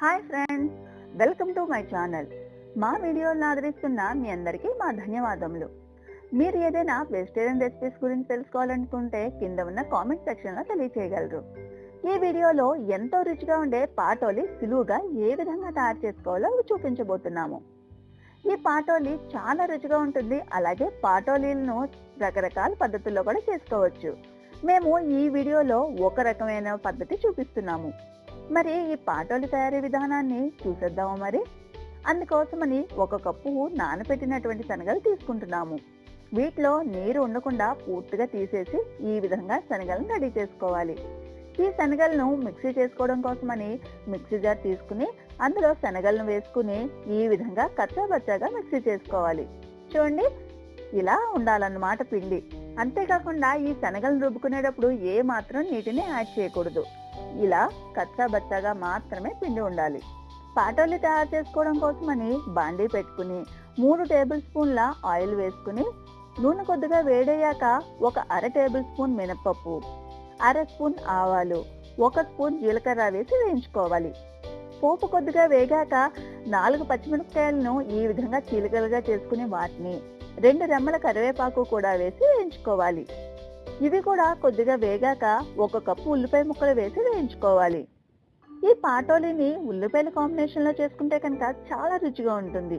Hi friends welcome to my channel. మా వీడియోలను ఆదరిస్తున్న మీ అందరికీ మా ధన్యవాదములు. మీరు ఏదైనా వెజిటేరియన్ రెసిపీస్ గురించి తెలుసుకోవాలనుకుంటే కింద ఉన్న కామెంట్ సెక్షన్లో తెలియచేయగలరు. ఈ వీడియోలో ఎంతో రుచిగా ఉండే పాటోలి సులువుగా ఏ విధంగా తయారు చేసుకోవాలో చూపించబోతున్నాము. ఈ పాటోలి చాలా రుచిగా ఉంటుంది అలాగే పాటోలీలను రకరకాల పద్ధతుల్లో కూడా చేసుకోవచ్చు. మేము ఈ వీడియోలో ఒక రకమైన పద్ధతి చూపిస్తున్నాము. మరి ఈ పాటోలి తయారీ విధానాన్ని చూసేద్దామా మరి? అందుకోసమని ఒక కప్పు నానబెట్టినటువంటి శనగలు తీసుకుంటున్నాము. వీటిలో నీరు ఉండకుండా పూర్తిగా తీసేసి ఈ విధంగా శనగలను రెడీ చేసుకోవాలి. ఈ శనగలను మిక్సీ చేసుకోవడం కోసమని మిక్సీ జార్ తీసుకుని అందులో శనగలను వేసుకుని ఈ విధంగా కచ్చాబచ్చాగా మిక్సీ చేసుకోవాలి. చూడండి ఇలా ఉండాలన్నమాట పిండి. అంతేకాకుండా ఈ శనగలను రుబ్బుకునేటప్పుడు ఏ మాత్రం నీటిని యాడ్ చేయకూడదు. ఇలా కచ్చాబచ్చాగా మాత్రమే పిండి ఉండాలి. పాటోలు తయారు చేసుకోవడం కోసమని బాండీ పెట్టుకుని మూడు టేబుల్ స్పూన్ల ఆయిల్ వేసుకుని నూనె కొద్దిగా వేడయ్యాక ఒక అర టేబుల్ స్పూన్ మినపప్పు అర స్పూన్ ఆవాలు ఒక స్పూన్ జీలకర్ర వేసి వేయించుకోవాలి. పోపు కొద్దిగా వేగాక నాలుగు పచ్చిమిరపకాయలను ఈ విధంగా చీలికలుగా చేసుకుని వాటిని రెండు రెమ్మల కరివేపాకు కూడా వేసి వేయించుకోవాలి. ఇవి కూడా కొద్దిగా వేగాక ఒక కప్పు ఉల్లిపాయ ముక్కలు వేసి వేయించుకోవాలి. ఈ పాటోలిని ఉల్లిపాయల కాంబినేషన్లో చేసుకుంటే కనుక చాలా రుచిగా ఉంటుంది.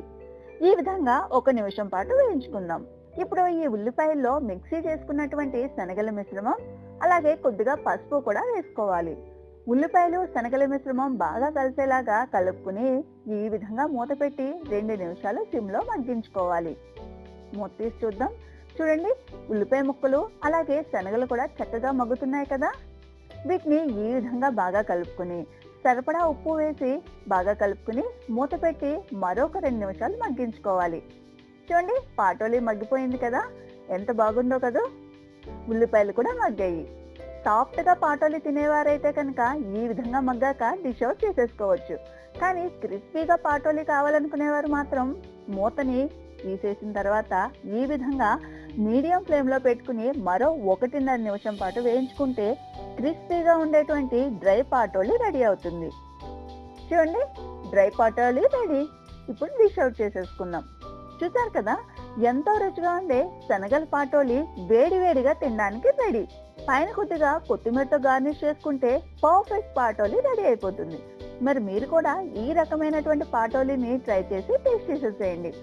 ఈ విధంగా ఒక నిమిషం పాటు వేయించుకుందాం. ఇప్పుడు ఈ ఉల్లిపాయల్లో మిక్సీ చేసుకున్నటువంటి శనగల మిశ్రమం అలాగే కొద్దిగా పసుపు కూడా వేసుకోవాలి. ఉల్లిపాయలు శనగల మిశ్రమం బాగా కలిసేలాగా కలుపుకుని ఈ విధంగా మూత పెట్టి రెండు నిమిషాలు సిమ్లో మగ్గించుకోవాలి. మూత తీసి చూద్దాం. చూడండి ఉల్లిపాయ ముక్కలు అలాగే శనగలు కూడా చక్కగా మగ్గుతున్నాయి కదా. వీటిని ఈ విధంగా బాగా కలుపుకుని సరిపడా ఉప్పు వేసి బాగా కలుపుకుని మూత పెట్టి మరొక రెండు నిమిషాలు మగ్గించుకోవాలి. చూడండి పాటోలి మగ్గిపోయింది కదా. ఎంత బాగుందో కదా. ఉల్లిపాయలు కూడా మగ్గాయి. సాఫ్ట్గా పాటోలి తినేవారైతే కనుక ఈ విధంగా మగ్గాక డిష్ అవుట్ చేసేసుకోవచ్చు. కానీ క్రిస్పీగా పాటోలి కావాలనుకునేవారు మాత్రం మూతని తీసేసిన తర్వాత ఈ విధంగా మీడియం ఫ్లేమ్లో పెట్టుకుని మరో ఒకటిన్నర నిమిషం పాటు వేయించుకుంటే క్రిస్పీగా ఉండేటువంటి డ్రై పాటోలి రెడీ అవుతుంది. చూడండి డ్రై పాటోలి రెడీ. ఇప్పుడు డిష్ అవుట్ చేసేసుకుందాం. చూసారు కదా ఎంతో రుచిగా ఉండే శనగల పాటోలి వేడి వేడిగా తినడానికి రెడీ. పైన కొద్దిగా కొత్తిమీరతో గార్నిష్ చేసుకుంటే పర్ఫెక్ట్ పాటోలి రెడీ అయిపోతుంది. మరి మీరు కూడా ఈ రకమైనటువంటి పాటోలిని ట్రై చేసి టేస్ట్ చేసేసేయండి.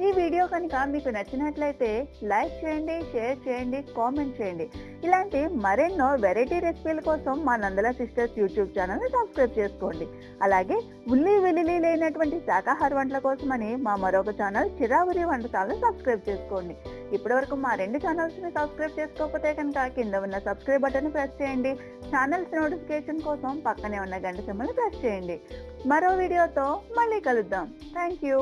ఈ వీడియో కనుక మీకు నచ్చినట్లయితే లైక్ చేయండి షేర్ చేయండి కామెంట్ చేయండి. ఇలాంటి మరెన్నో వెరైటీ రెసిపీల కోసం మా నందల సిస్టర్స్ యూట్యూబ్ ఛానల్ని సబ్స్క్రైబ్ చేసుకోండి. అలాగే ఉల్లి వెల్లుల్లి లేనటువంటి శాకాహార వంటల కోసమని మా మరొక ఛానల్ చిరావురి వంటకాలను సబ్స్క్రైబ్ చేసుకోండి. ఇప్పటివరకు మా రెండు ఛానల్స్ని సబ్స్క్రైబ్ చేసుకోకపోతే కనుక కింద ఉన్న సబ్స్క్రైబ్ బటన్ ప్రెస్ చేయండి. ఛానల్స్ నోటిఫికేషన్ కోసం పక్కనే ఉన్న గంట సిమ్మని ప్రెస్ చేయండి. మరో వీడియోతో మళ్ళీ కలుద్దాం. Thank you